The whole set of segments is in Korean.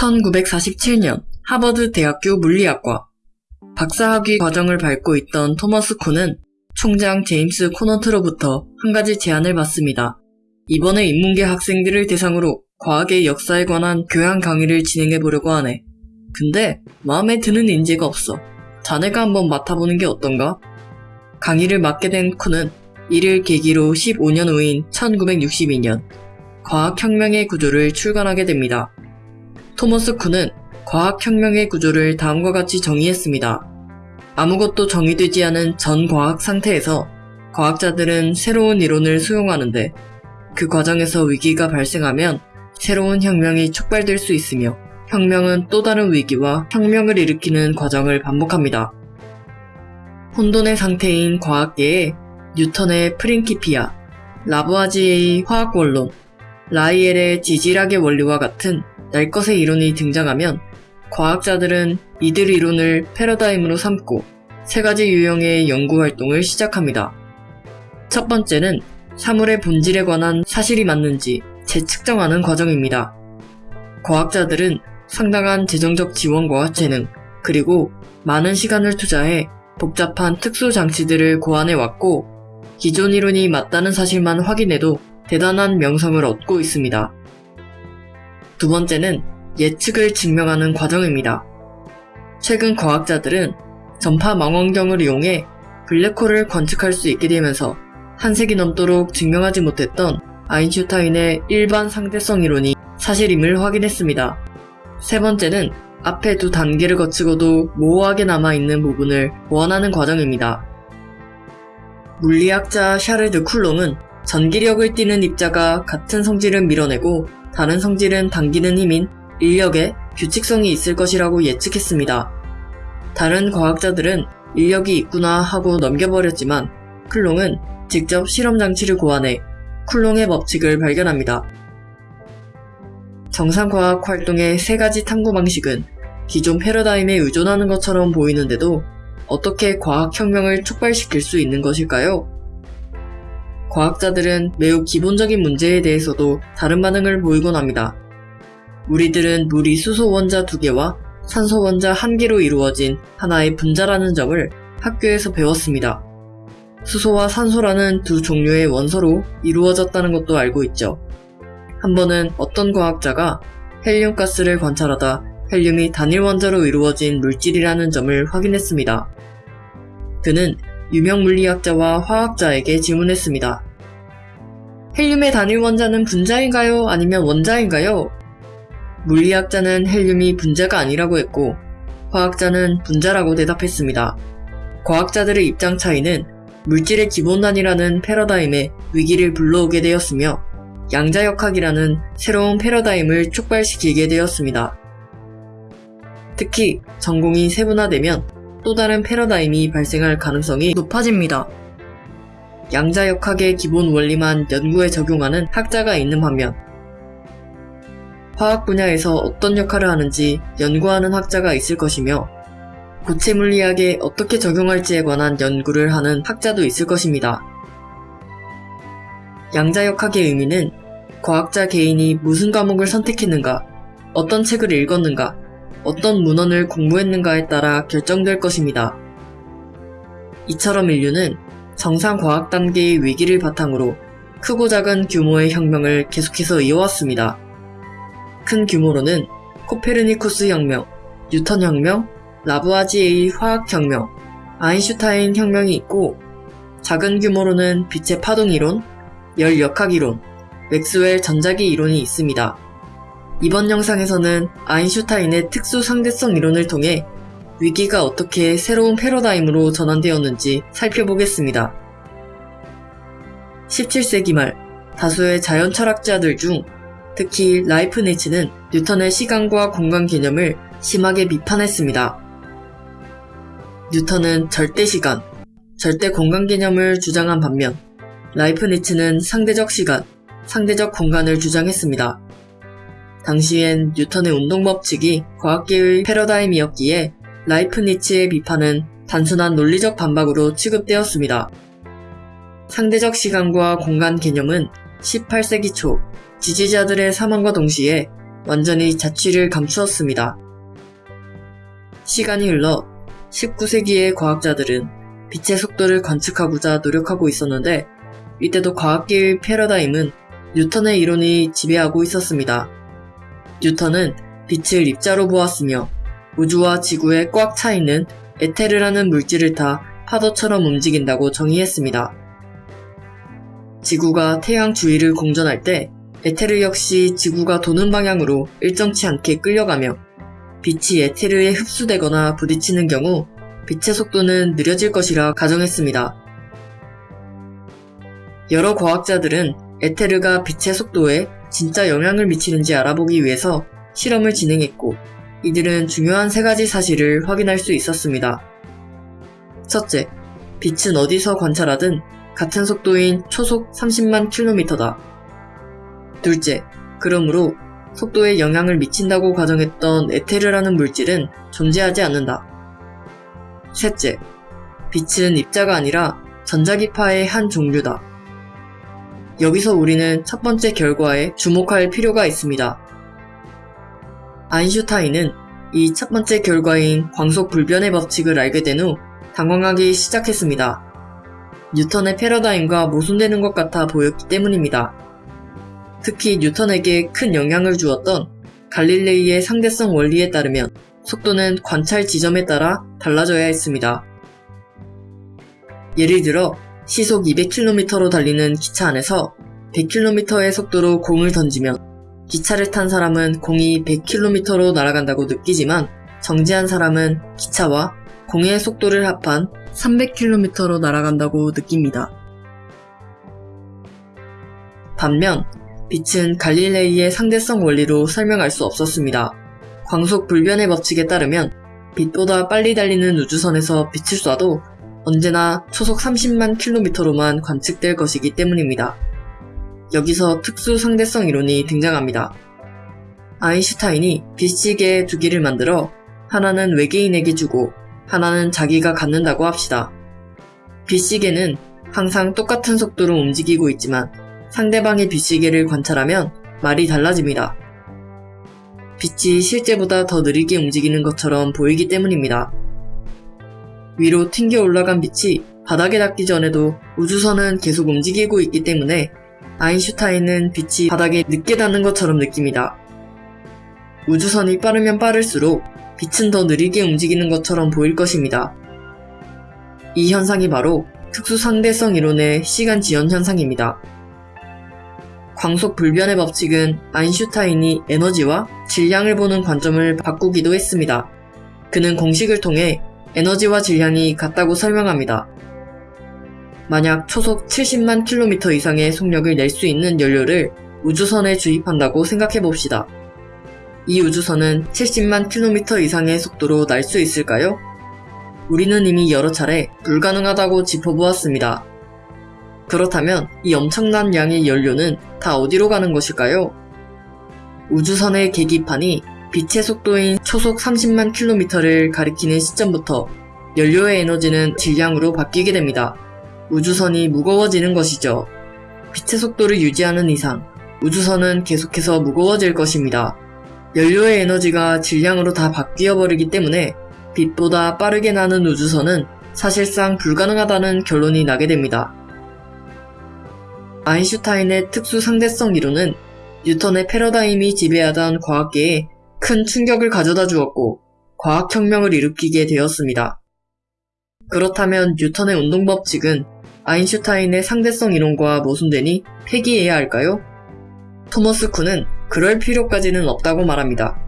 1947년 하버드 대학교 물리학과 박사학위 과정을 밟고 있던 토머스 콘은 총장 제임스 코너트로부터 한 가지 제안을 받습니다. 이번에 인문계 학생들을 대상으로 과학의 역사에 관한 교양 강의를 진행해 보려고 하네. 근데 마음에 드는 인재가 없어. 자네가 한번 맡아보는 게 어떤가? 강의를 맡게 된 콘은 이를 계기로 15년 후인 1962년 과학혁명의 구조를 출간하게 됩니다. 토머스 쿤은 과학혁명의 구조를 다음과 같이 정의했습니다. 아무것도 정의되지 않은 전 과학 상태에서 과학자들은 새로운 이론을 수용하는데 그 과정에서 위기가 발생하면 새로운 혁명이 촉발될 수 있으며 혁명은 또 다른 위기와 혁명을 일으키는 과정을 반복합니다. 혼돈의 상태인 과학계에 뉴턴의 프린키피아, 라부아지에의 화학원론, 라이엘의 지질학의 원리와 같은 날 것의 이론이 등장하면 과학자들은 이들 이론을 패러다임으로 삼고 세 가지 유형의 연구 활동을 시작합니다. 첫 번째는 사물의 본질에 관한 사실이 맞는지 재측정하는 과정입니다. 과학자들은 상당한 재정적 지원과 재능, 그리고 많은 시간을 투자해 복잡한 특수 장치들을 고안해 왔고, 기존 이론이 맞다는 사실만 확인해도 대단한 명성을 얻고 있습니다. 두 번째는 예측을 증명하는 과정입니다. 최근 과학자들은 전파 망원경을 이용해 블랙홀을 관측할 수 있게 되면서 한 세기 넘도록 증명하지 못했던 아인슈타인의 일반 상대성 이론이 사실임을 확인했습니다. 세 번째는 앞에 두 단계를 거치고도 모호하게 남아있는 부분을 보완하는 과정입니다. 물리학자 샤르드 쿨롱은 전기력을 띠는 입자가 같은 성질을 밀어내고 다른 성질은 당기는 힘인 인력에 규칙성이 있을 것이라고 예측했습니다. 다른 과학자들은 인력이 있구나 하고 넘겨버렸지만 쿨롱은 직접 실험 장치를 고안해 쿨롱의 법칙을 발견합니다. 정상과학 활동의 세 가지 탐구 방식은 기존 패러다임에 의존하는 것처럼 보이는데도 어떻게 과학혁명을 촉발시킬 수 있는 것일까요? 과학자들은 매우 기본적인 문제에 대해서도 다른 반응을 보이곤 합니다. 우리들은 물이 수소 원자 두 개와 산소 원자 한 개로 이루어진 하나의 분자라는 점을 학교에서 배웠습니다. 수소와 산소라는 두 종류의 원소로 이루어졌다는 것도 알고 있죠. 한 번은 어떤 과학자가 헬륨 가스를 관찰하다 헬륨이 단일 원자로 이루어진 물질이라는 점을 확인했습니다. 그는 유명 물리학자와 화학자에게 질문했습니다. 헬륨의 단일 원자는 분자인가요? 아니면 원자인가요? 물리학자는 헬륨이 분자가 아니라고 했고, 화학자는 분자라고 대답했습니다. 과학자들의 입장 차이는 물질의 기본 단위라는 패러다임에 위기를 불러오게 되었으며, 양자역학이라는 새로운 패러다임을 촉발시키게 되었습니다. 특히 전공이 세분화되면 또 다른 패러다임이 발생할 가능성이 높아집니다. 양자역학의 기본 원리만 연구에 적용하는 학자가 있는 반면 화학 분야에서 어떤 역할을 하는지 연구하는 학자가 있을 것이며 고체 물리학에 어떻게 적용할지에 관한 연구를 하는 학자도 있을 것입니다. 양자역학의 의미는 과학자 개인이 무슨 과목을 선택했는가, 어떤 책을 읽었는가, 어떤 문헌을 공부했는가에 따라 결정될 것입니다. 이처럼 인류는 정상 과학 단계의 위기를 바탕으로 크고 작은 규모의 혁명을 계속해서 이어왔습니다. 큰 규모로는 코페르니쿠스 혁명, 뉴턴 혁명, 라부아지에의 화학 혁명, 아인슈타인 혁명이 있고 작은 규모로는 빛의 파동 이론, 열 역학 이론, 맥스웰 전자기 이론이 있습니다. 이번 영상에서는 아인슈타인의 특수 상대성 이론을 통해 위기가 어떻게 새로운 패러다임으로 전환되었는지 살펴보겠습니다. 17세기 말 다수의 자연 철학자들 중 특히 라이프니츠는 뉴턴의 시간과 공간 개념을 심하게 비판했습니다. 뉴턴은 절대 시간, 절대 공간 개념을 주장한 반면 라이프니츠는 상대적 시간, 상대적 공간을 주장했습니다. 당시엔 뉴턴의 운동 법칙이 과학계의 패러다임이었기에 라이프니츠의 비판은 단순한 논리적 반박으로 취급되었습니다. 상대적 시간과 공간 개념은 18세기 초 지지자들의 사망과 동시에 완전히 자취를 감추었습니다. 시간이 흘러 19세기의 과학자들은 빛의 속도를 관측하고자 노력하고 있었는데 이때도 과학계의 패러다임은 뉴턴의 이론이 지배하고 있었습니다. 뉴턴은 빛을 입자로 보았으며 우주와 지구에 꽉 차 있는 에테르라는 물질을 타 파도처럼 움직인다고 정의했습니다. 지구가 태양 주위를 공전할 때 에테르 역시 지구가 도는 방향으로 일정치 않게 끌려가며 빛이 에테르에 흡수되거나 부딪히는 경우 빛의 속도는 느려질 것이라 가정했습니다. 여러 과학자들은 에테르가 빛의 속도에 진짜 영향을 미치는지 알아보기 위해서 실험을 진행했고 이들은 중요한 세 가지 사실을 확인할 수 있었습니다. 첫째, 빛은 어디서 관찰하든 같은 속도인 초속 30만 킬로미터다. 둘째, 그러므로 속도에 영향을 미친다고 가정했던 에테르라는 물질은 존재하지 않는다. 셋째, 빛은 입자가 아니라 전자기파의 한 종류다. 여기서 우리는 첫 번째 결과에 주목할 필요가 있습니다. 아인슈타인은 이 첫 번째 결과인 광속 불변의 법칙을 알게 된 후 당황하기 시작했습니다. 뉴턴의 패러다임과 모순되는 것 같아 보였기 때문입니다. 특히 뉴턴에게 큰 영향을 주었던 갈릴레이의 상대성 원리에 따르면 속도는 관찰 지점에 따라 달라져야 했습니다. 예를 들어 시속 200km로 달리는 기차 안에서 100km의 속도로 공을 던지면 기차를 탄 사람은 공이 100km로 날아간다고 느끼지만 정지한 사람은 기차와 공의 속도를 합한 300km로 날아간다고 느낍니다. 반면 빛은 갈릴레이의 상대성 원리로 설명할 수 없었습니다. 광속 불변의 법칙에 따르면 빛보다 빨리 달리는 우주선에서 빛을 쏴도 언제나 초속 30만 킬로미터로만 관측될 것이기 때문입니다. 여기서 특수 상대성 이론이 등장합니다. 아인슈타인이 빛시계 두 개를 만들어 하나는 외계인에게 주고 하나는 자기가 갖는다고 합시다. 빛시계는 항상 똑같은 속도로 움직이고 있지만 상대방의 빛시계를 관찰하면 말이 달라집니다. 빛이 실제보다 더 느리게 움직이는 것처럼 보이기 때문입니다. 위로 튕겨 올라간 빛이 바닥에 닿기 전에도 우주선은 계속 움직이고 있기 때문에 아인슈타인은 빛이 바닥에 늦게 닿는 것처럼 느낍니다. 우주선이 빠르면 빠를수록 빛은 더 느리게 움직이는 것처럼 보일 것입니다. 이 현상이 바로 특수상대성 이론의 시간 지연 현상입니다. 광속 불변의 법칙은 아인슈타인이 에너지와 질량을 보는 관점을 바꾸기도 했습니다. 그는 공식을 통해 에너지와 질량이 같다고 설명합니다. 만약 초속 70만 킬로미터 이상의 속력을 낼 수 있는 연료를 우주선에 주입한다고 생각해 봅시다. 이 우주선은 70만 킬로미터 이상의 속도로 날 수 있을까요? 우리는 이미 여러 차례 불가능하다고 짚어보았습니다. 그렇다면 이 엄청난 양의 연료는 다 어디로 가는 것일까요? 우주선의 계기판이 빛의 속도인 초속 30만 킬로미터를 가리키는 시점부터 연료의 에너지는 질량으로 바뀌게 됩니다. 우주선이 무거워지는 것이죠. 빛의 속도를 유지하는 이상 우주선은 계속해서 무거워질 것입니다. 연료의 에너지가 질량으로 다 바뀌어 버리기 때문에 빛보다 빠르게 나는 우주선은 사실상 불가능하다는 결론이 나게 됩니다. 아인슈타인의 특수 상대성 이론은 뉴턴의 패러다임이 지배하던 과학계에 큰 충격을 가져다 주었고 과학혁명을 일으키게 되었습니다. 그렇다면 뉴턴의 운동법칙은 아인슈타인의 상대성 이론과 모순되니 폐기해야 할까요? 토머스 쿤은 그럴 필요까지는 없다고 말합니다.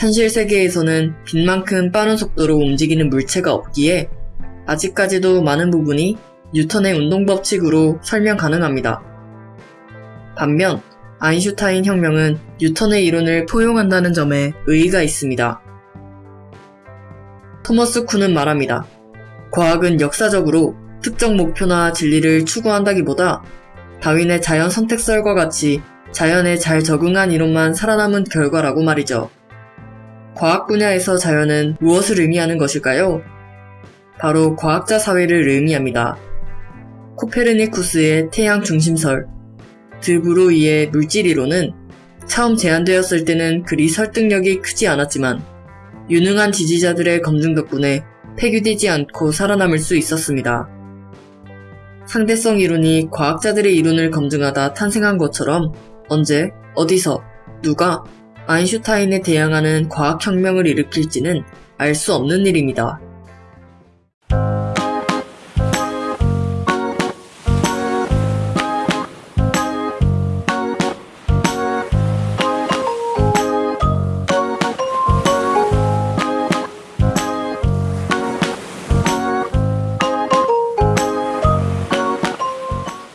현실 세계에서는 빛만큼 빠른 속도로 움직이는 물체가 없기에 아직까지도 많은 부분이 뉴턴의 운동법칙으로 설명 가능합니다. 반면 아인슈타인 혁명은 뉴턴의 이론을 포용한다는 점에 의의가 있습니다. 토머스 쿤은 말합니다. 과학은 역사적으로 특정 목표나 진리를 추구한다기보다 다윈의 자연 선택설과 같이 자연에 잘 적응한 이론만 살아남은 결과라고 말이죠. 과학 분야에서 자연은 무엇을 의미하는 것일까요? 바로 과학자 사회를 의미합니다. 코페르니쿠스의 태양 중심설, 드브로이의 물질 이론은 처음 제안되었을 때는 그리 설득력이 크지 않았지만 유능한 지지자들의 검증 덕분에 폐기되지 않고 살아남을 수 있었습니다. 상대성 이론이 과학자들의 이론을 검증하다 탄생한 것처럼 언제, 어디서, 누가 아인슈타인에 대항하는 과학혁명을 일으킬지는 알 수 없는 일입니다.